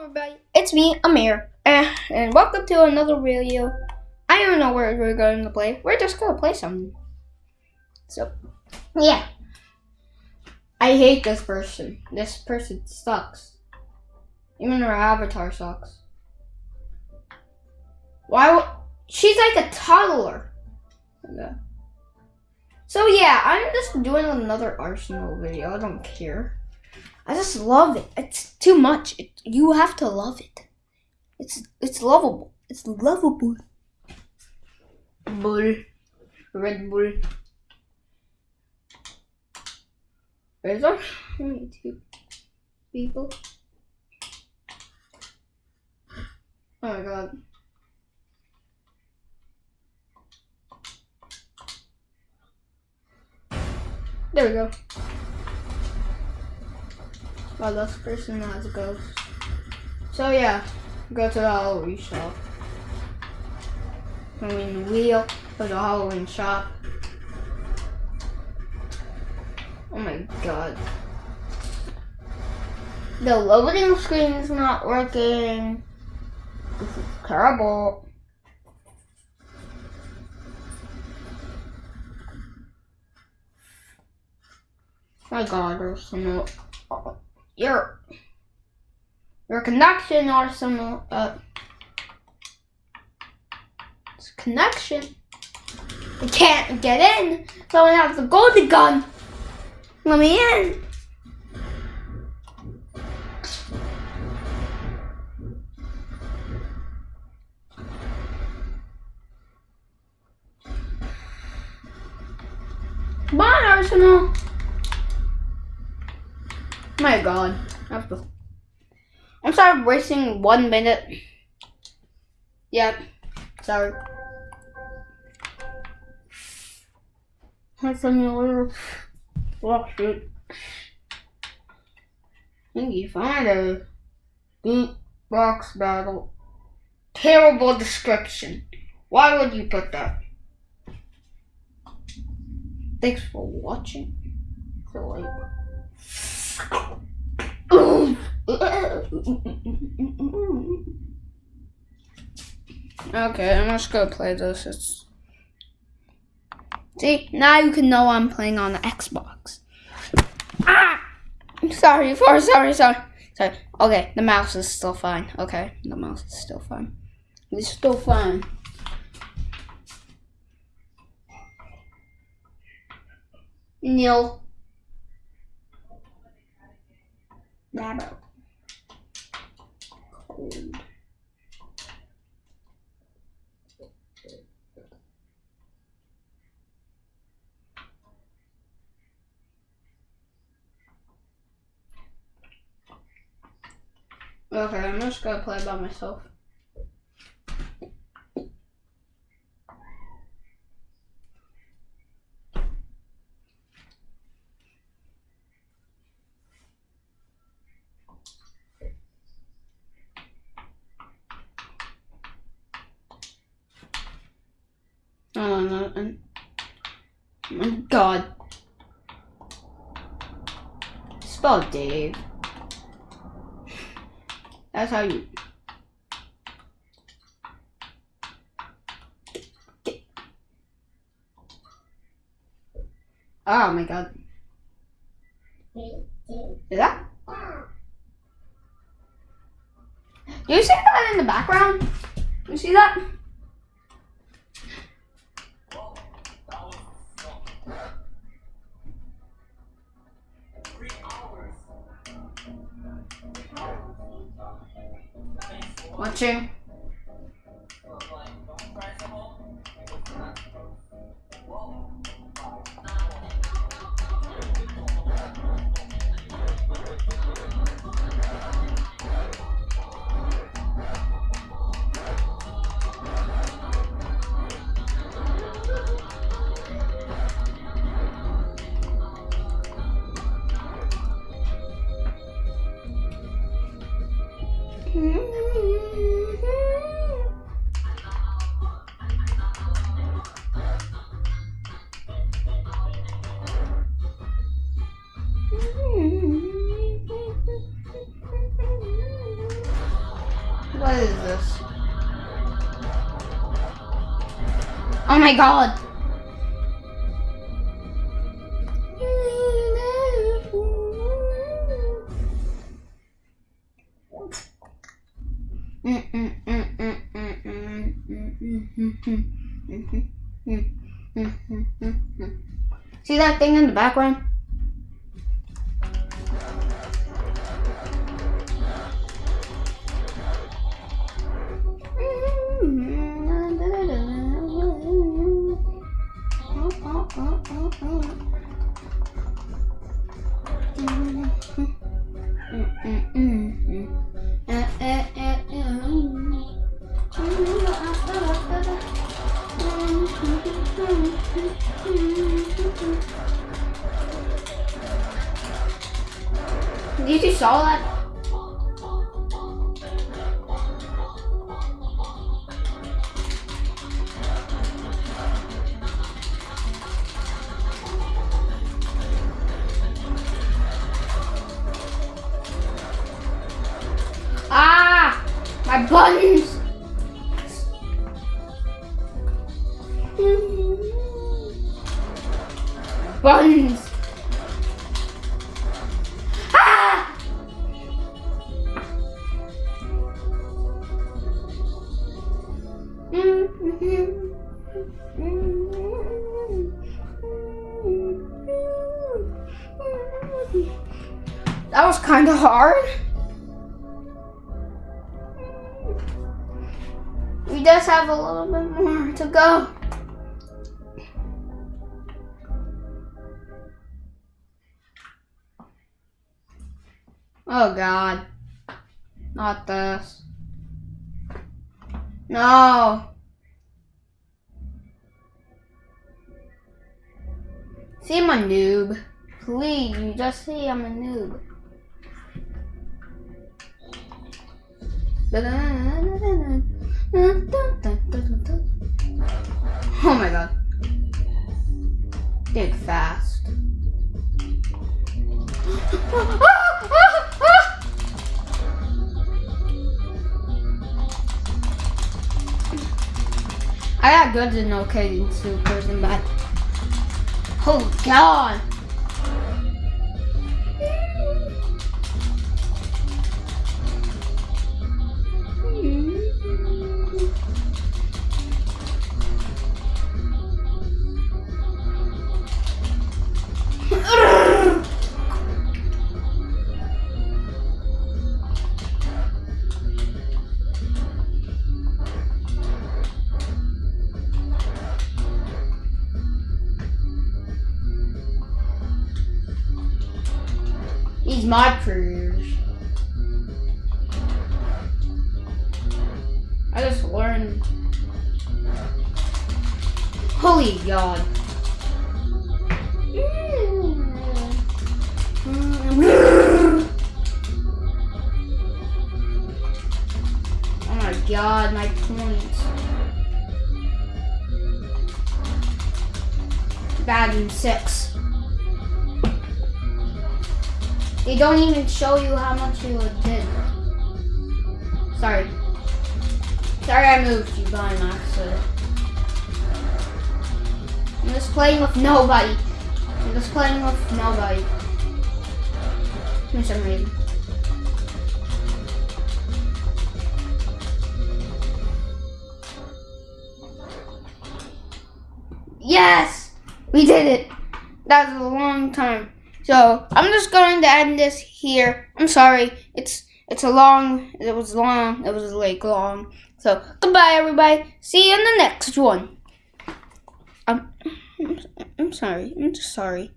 everybody, it's me, Amir, uh, and welcome to another video. I don't know where we're going to play. We're just gonna play something. So, yeah. I hate this person. This person sucks. Even her avatar sucks. Why? She's like a toddler. So yeah, I'm just doing another Arsenal video. I don't care. I just love it. It's too much. It, you have to love it. It's it's lovable. It's lovable. Bull, Red Bull. Where's our two people? Oh my god. There we go. Well, this person has a ghost. So yeah, go to the Halloween shop. I mean, the wheel for the Halloween shop. Oh my god. The loading screen is not working. This is terrible. My god, there's no your your connection or some uh connection. I can't get in, so I have the golden gun. Let me in. Bye, Arsenal. My god. I'm sorry wasting one minute. Yep. Sorry. That's a little block shoot. you find a beat box battle. Terrible description. Why would you put that? Thanks for watching. Like Okay, I'm just gonna play this. It's See, now you can know I'm playing on the Xbox. Ah! Sorry, for sorry, sorry, sorry. Okay, the mouse is still fine. Okay, the mouse is still fine. It's still fine. Neil. Dabbo. Cold. Okay, I'm just gonna play by myself. Oh my god. Spell Dave. That's how you. Oh my god. Is that? Do you see that in the background? You see that? Watching. Mm-hmm. What is this? Oh my god! See that thing in the background? You saw that? Ah! My buttons! Buttons! Kind of hard. We just have a little bit more to go. Oh god. Not this. No. See, I'm a noob. Please, you just say I'm a noob. Oh my god. Did fast. I got good and okay in supers and bad. Oh god. Mod careers. I just learned. Holy God. Oh my God, my points. Bad six. They don't even show you how much you did. Sorry. Sorry I moved you by an accident. I'm just playing with nobody. I'm just playing with nobody. For some reason. Yes! We did it! That was a long time. So I'm just going to end this here. I'm sorry. It's it's a long. It was long. It was like long. So goodbye, everybody. See you in the next one. I'm I'm sorry. I'm just sorry.